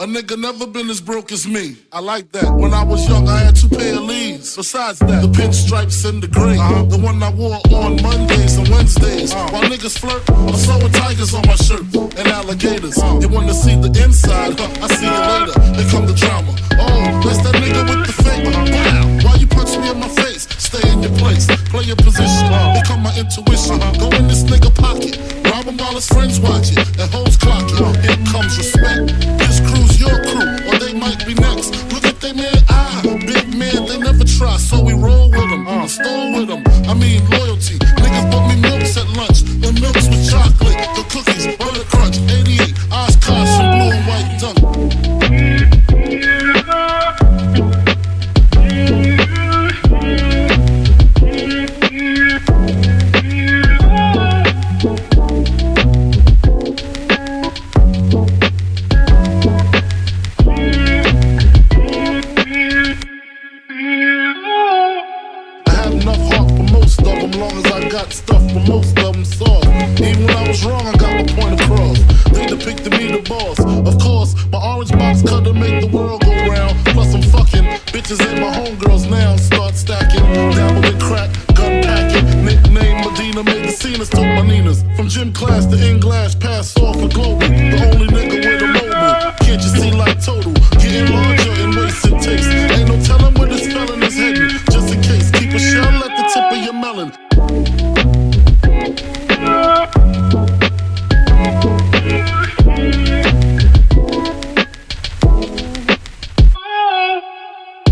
A nigga never been as broke as me. I like that. When I was young, I had two pair of Lees. Besides that, the pinstripes and the gray. Uh-huh. The one I wore on Mondays and Wednesdays. Uh-huh. While niggas flirt, I'm sewing tigers on my shirt and alligators. Uh-huh. You wanna see the inside? Huh? I see you later. Here come the drama. Oh, that's that nigga with the fake. Wow. Why you punch me in my face? Stay in your place. Play your position. Here come my intuition. Go in this nigga pocket. Rob him while his friends watch it. And hoes clock it. Here comes respect. They man, ah, big man, they never try, so we roll with them, uh, stole with them. I mean, loyalty. Niggas bought me long as I got stuff but most of them soft. Even when I was wrong, I got my point across. They depicted me the boss. Of course, my orange box cutter make the world go round. Plus, I'm fucking bitches ain't my homegirls now. Start stacking, dabble in crack, gun packing. Nickname Medina, made the scenes, took my Ninas. From gym class to in glass, pass off for global. The only nigga with a mobile. Can't you see like total? Melon.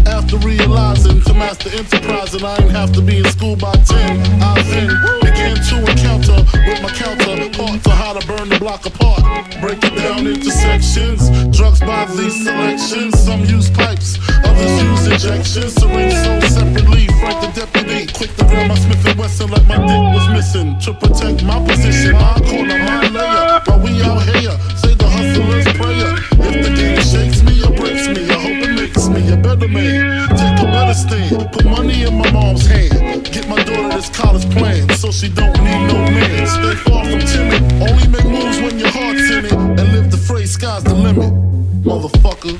After realizing to master enterprise and I ain't have to be in school by 10, I then began to encounter with my counterpart to how to burn the block apart. Break it down into sections, drugs by these selections. Some use pipes, others use injections. Syringe sold separately. Frank the deputy, to my Smith and Wesson like my dick was missing. To protect my position, my corner, my layer. While we out here, say the hustler's prayer. If the game shakes me or breaks me, I hope it makes me a better man. Take a better stand, put money in my mom's hand. Get my daughter this college plan, so she don't need no man. Stay far from timid, only make moves when your heart's in it. And live the phrase, sky's the limit, motherfucker.